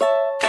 you